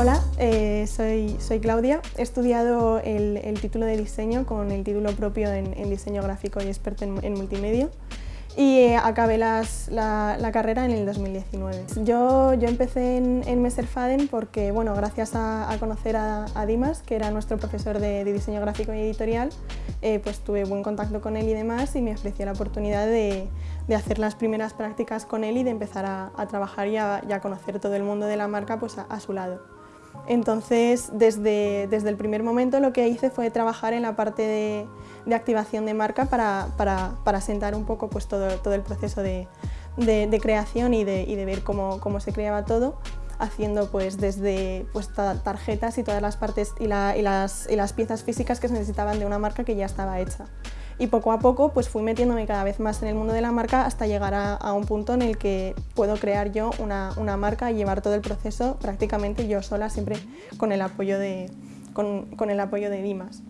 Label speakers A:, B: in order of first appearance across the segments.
A: Hola, eh, soy, Claudia. He estudiado el, título de diseño con el título propio en, diseño gráfico y experto en, en multimedia y eh, acabé la, carrera en el 2019. Yo, empecé en, en Messerfaden porque, bueno, gracias a, conocer a, Dimas, que era nuestro profesor de, diseño gráfico y editorial, eh, pues tuve buen contacto con él y demás y me ofreció la oportunidad de, hacer las primeras prácticas con él y de empezar a, trabajar y a, y a, conocer todo el mundo de la marca pues, a su lado. Entonces, desde, desde, el primer momento lo que hice fue trabajar en la parte de, activación de marca para, para, para, sentar un poco pues, todo, todo el proceso de, de, creación y de, ver cómo, cómo, se creaba todo, haciendo pues, desde pues, tarjetas y todas las partes y, las, y las piezas físicas que se necesitaban de una marca que ya estaba hecha y poco a poco pues fui metiéndome cada vez más en el mundo de la marca hasta llegar a, un punto en el que puedo crear yo una, una, marca y llevar todo el proceso prácticamente yo sola, siempre con el apoyo de, con, con el apoyo de Dimas.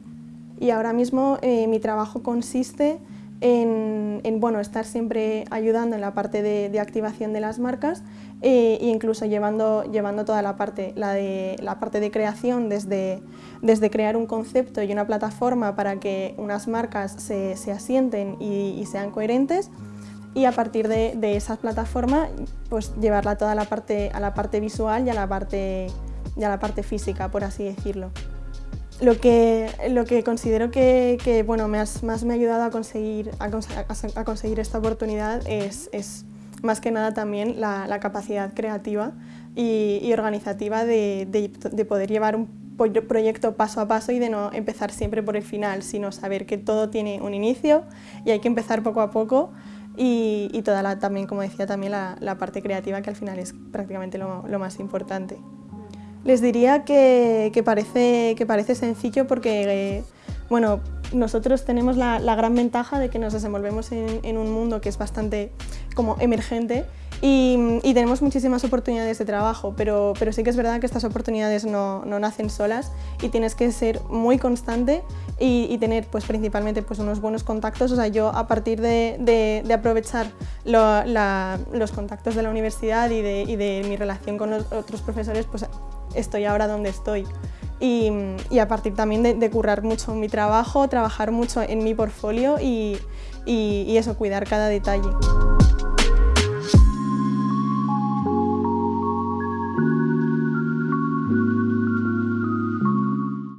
A: Y ahora mismo eh, mi trabajo consiste en, en bueno, estar siempre ayudando en la parte de, de activación de las marcas e incluso llevando, llevando toda la parte, la, de, la parte de creación desde, desde crear un concepto y una plataforma para que unas marcas se, se asienten y, y, sean coherentes y a partir de, de esas plataformas pues llevarla toda la parte, a la parte visual y a la parte, y a la parte física, por así decirlo. Lo que, lo que considero que, bueno, me más me ha ayudado a conseguir, a, conseguir esta oportunidad es, es, más que nada también la, capacidad creativa y, organizativa de, de, de, poder llevar un proyecto paso a paso y de no empezar siempre por el final, sino saber que todo tiene un inicio y hay que empezar poco a poco y, y toda la, también, como decía, también la, parte creativa que al final es prácticamente lo más importante. Les diría que, parece, sencillo porque, eh, bueno, nosotros tenemos la, gran ventaja de que nos desenvolvemos en, un mundo que es bastante como emergente y, y, tenemos muchísimas oportunidades de trabajo, pero, sí que es verdad que estas oportunidades no, nacen solas y tienes que ser muy constante y, tener pues, principalmente pues, unos buenos contactos. O sea, yo a partir de, aprovechar los contactos de la universidad y de, y mi relación con otros profesores, pues estoy ahora donde estoy. Y, a partir también de, currar mucho mi trabajo, trabajar mucho en mi portfolio y eso, cuidar cada detalle.